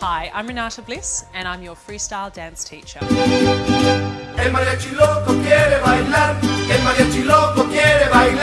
Hi, I'm Renata Bliss and I'm your freestyle dance teacher.